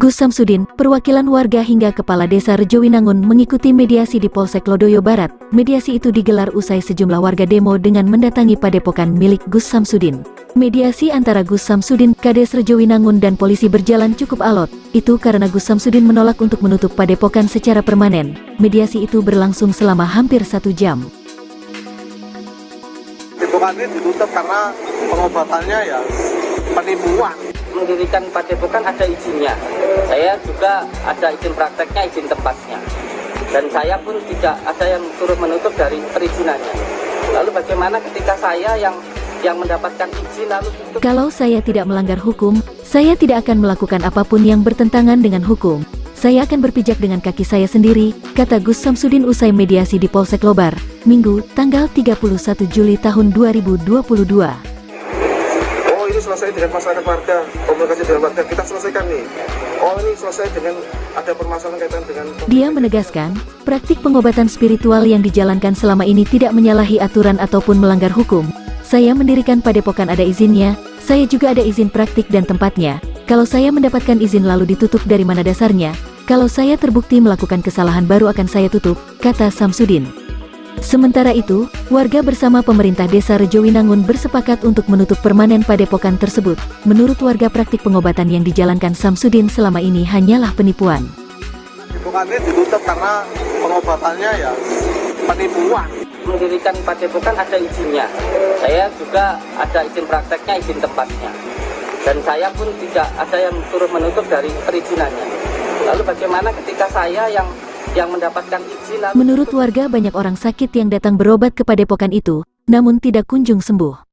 Gus Samsudin, perwakilan warga hingga Kepala Desa Rejowinangun mengikuti mediasi di Polsek Lodoyo Barat. Mediasi itu digelar usai sejumlah warga demo dengan mendatangi padepokan milik Gus Samsudin. Mediasi antara Gus Samsudin, Kades Rejowinangun dan polisi berjalan cukup alot. Itu karena Gus Samsudin menolak untuk menutup padepokan secara permanen. Mediasi itu berlangsung selama hampir satu jam. Padepokan ini ditutup karena pengobatannya ya penipuan. Mendirikan padepokan ada izinnya. Saya juga ada izin prakteknya, izin tempatnya. Dan saya pun tidak ada yang turut menutup dari perizinannya. Lalu bagaimana ketika saya yang yang mendapatkan izin lalu tutup Kalau saya tidak melanggar hukum, saya tidak akan melakukan apa pun yang bertentangan dengan hukum. Saya akan berpijak dengan kaki saya sendiri, kata Gus Samsudin usai mediasi di Polsek Lobar, Minggu, tanggal 31 Juli tahun 2022. Selesai dengan masyarakat warga, komunikasi dengan warga kita selesaikan nih. Oh ini selesai dengan ada permasalahan kaitan dengan Dia menegaskan, praktik pengobatan spiritual yang dijalankan selama ini tidak menyalahi aturan ataupun melanggar hukum. Saya mendirikan padepokan ada izinnya, saya juga ada izin praktik dan tempatnya. Kalau saya mendapatkan izin lalu ditutup dari mana dasarnya, kalau saya terbukti melakukan kesalahan baru akan saya tutup, kata Samsudin. Sementara itu, warga bersama pemerintah desa Rejowinangun bersepakat untuk menutup permanen padepokan tersebut. Menurut warga praktik pengobatan yang dijalankan Samsudin selama ini hanyalah penipuan. padepokan ini ditutup karena pengobatannya ya penipuan. mendirikan padepokan ada izinnya. Saya juga ada izin prakteknya, izin tempatnya. Dan saya pun tidak ada yang turut menutup dari perizinannya. Lalu bagaimana ketika saya yang yang mendapatkan izin Menurut warga banyak orang sakit yang datang berobat ke padepokan itu, namun tidak kunjung sembuh.